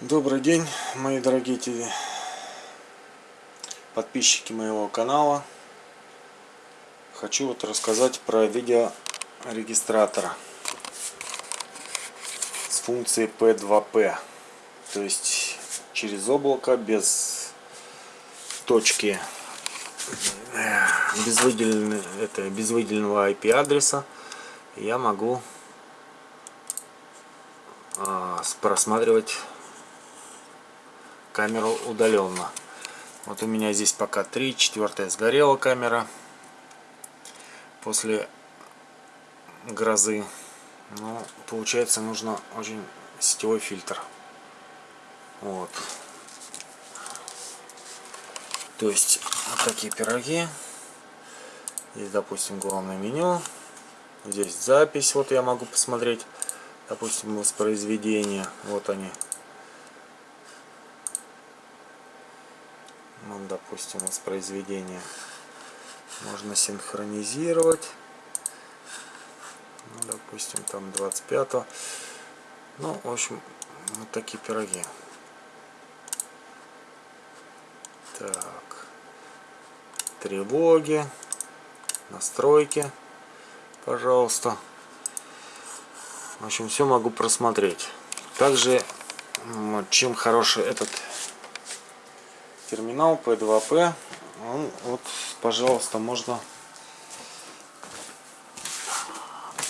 Добрый день, мои дорогие подписчики моего канала. Хочу вот рассказать про видеорегистратора с функцией P2P. То есть через облако без точки без, выделенного, это, без выделенного IP адреса я могу а, просматривать камеру удаленно. Вот у меня здесь пока три, четвертая сгорела камера после грозы. Ну, получается, нужно очень сетевой фильтр. Вот. То есть, вот такие пироги. Здесь, допустим, главное меню. Здесь запись, вот я могу посмотреть, допустим, воспроизведение. Вот они. Ну, допустим, воспроизведение можно синхронизировать. Ну, допустим там 25 -го. ну в общем вот такие пироги. Так. Тревоги. Настройки пожалуйста. В общем все могу просмотреть. Также чем хороший этот терминал P2P. Ну, вот, пожалуйста, можно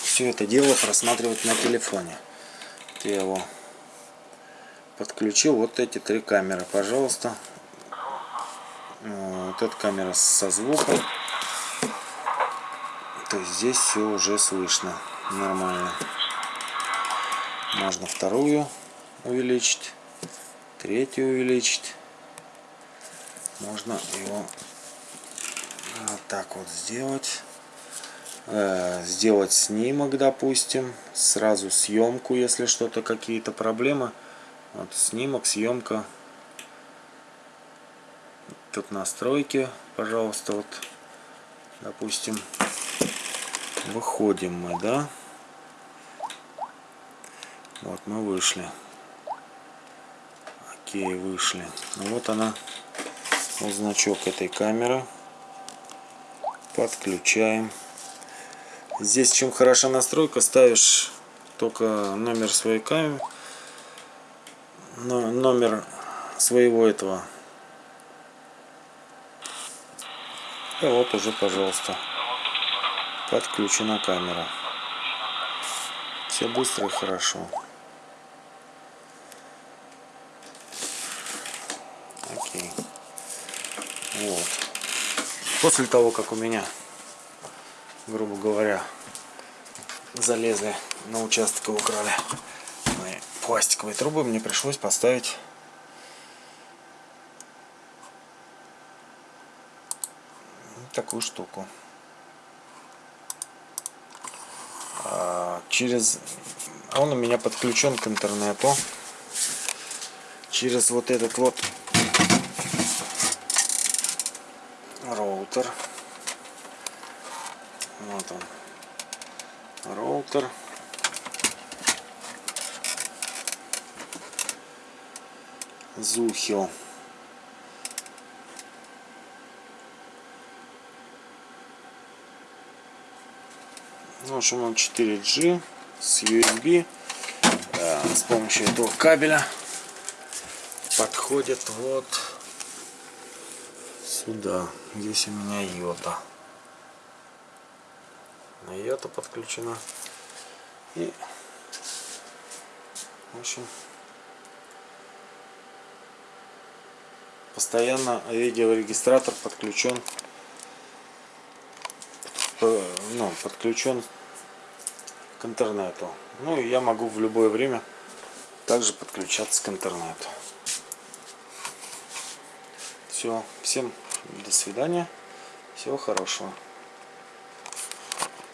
все это дело просматривать на телефоне. Я его подключил. Вот эти три камеры, пожалуйста. Вот эта камера со звуком. То есть здесь все уже слышно нормально. Можно вторую увеличить, третью увеличить можно его вот так вот сделать. Э, сделать снимок допустим сразу съемку если что-то какие-то проблемы. Вот снимок съемка. Тут настройки пожалуйста вот допустим выходим мы да? Вот мы вышли. Окей вышли. Ну вот она значок этой камеры. Подключаем. Здесь чем хороша настройка, ставишь только номер своей камеры, номер своего этого. И вот уже, пожалуйста, подключена камера. Все быстро и хорошо. Окей. Вот. После того, как у меня, грубо говоря, залезли на участок и украли мои пластиковые трубы, мне пришлось поставить такую штуку. А, через он у меня подключен к интернету через вот этот вот роутер. Вот он. Роутер. Зухил. В общем, он 4G с USB. С помощью этого кабеля подходит вот сюда. Здесь у меня йота. На йота подключена. И, в общем, постоянно видеорегистратор подключен ну, подключен к интернету. Ну и я могу в любое время также подключаться к интернету. Все, всем до свидания. Всего хорошего.